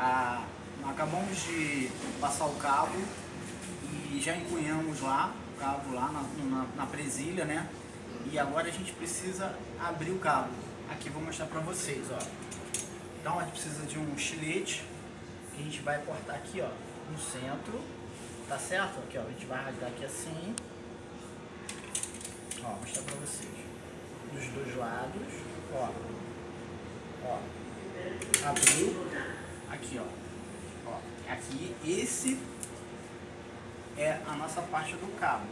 a, acabamos de passar o cabo e já encunhamos lá, o cabo lá na, na, na presilha, né? E agora a gente precisa abrir o cabo. Aqui vou mostrar pra vocês, ó. Então a gente precisa de um estilete que a gente vai cortar aqui, ó, no centro, tá certo? Aqui, ó, a gente vai rasgar aqui assim. Ó, vou mostrar pra vocês. Dos dois lados, ó. Ó. Abriu. Aqui, ó. Ó, aqui, esse é a nossa parte do cabo.